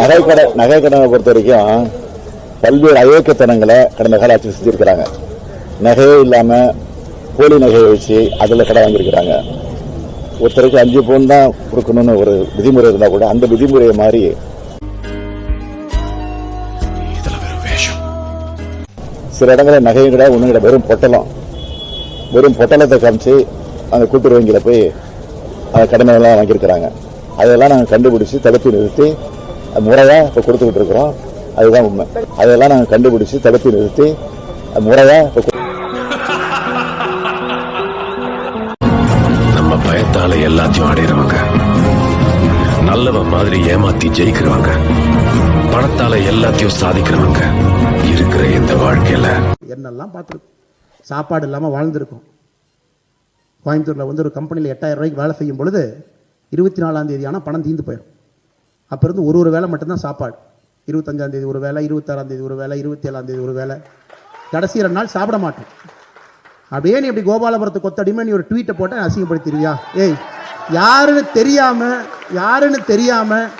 நகைக்கடை நகைக்கடனை பொறுத்த வரைக்கும் பல்வேறு அயோக்கியத்தனங்களை கடந்த கால ஆட்சி செஞ்சிருக்கிறாங்க. நகையே இல்லாம போலி நகையை வச்சு அதுல கடை வாங்கியிருக்கிறாங்க. ஒருத்தருக்கு அஞ்சு பவுன் தான் கொடுக்கணும்னு ஒரு விதிமுறை இருந்தா கூட அந்த விதிமுறையை மாறி சில இடங்களில் நகையும் கிடையாது ஒன்றும் கிடையாது வெறும் பொட்டலம். வெறும் பொட்டலத்தை காமிச்சு அந்த கூட்டுறவு வங்கியில போய் அந்த கடமையெல்லாம் வாங்கியிருக்கிறாங்க. அதெல்லாம் நாங்கள் கண்டுபிடிச்சு தடுத்து நிறுத்தி அது முறையாக இப்போ கொடுத்துக்கிட்டு இருக்கிறோம். அதுதான் உண்மை. அதெல்லாம் நாங்கள் கண்டுபிடிச்சு தடுத்து நிறுத்தி அது முறையாக இப்போ நம்ம பயத்தால எல்லாத்தையும் அடையிறவங்க நல்லவன் மாதிரி ஏமாத்தி ஜெயிக்கிறவங்க. பணத்தால எல்லாத்தையும் சாதிக்கிறவங்க இருக்கிற இந்த வாழ்க்கையில. என்னெல்லாம் பார்த்துருக்கோம். சாப்பாடு இல்லாமல் வாழ்ந்திருக்கோம். கோயம்புத்தூரில் வந்து ஒரு கம்பெனியில் எட்டாயிரம் ரூபாய்க்கு வேலை செய்யும் பொழுது இருபத்தி நாலாம் தேதி ஆனால் பணம் தீந்து போயிடும். அப்போ இருந்து ஒரு ஒரு வேலை மட்டும்தான் சாப்பாடு. இருபத்தஞ்சாம் தேதி ஒரு வேலை இருபத்தாறாம் தேதி ஒரு வேலை இருபத்தி ஏழாம் தேதி ஒரு வேலை கடைசி ரெண்டு நாள் சாப்பிட மாட்டோம். அப்படியே நீ இப்படி கோபாலபுரத்து கொத்தடிமை நீ ஒரு ட்வீட்டை போட்டேன் அசிங்கப்படுத்திடுவியா? ஏய் யாருன்னு தெரியாமல் யாருன்னு தெரியாமல்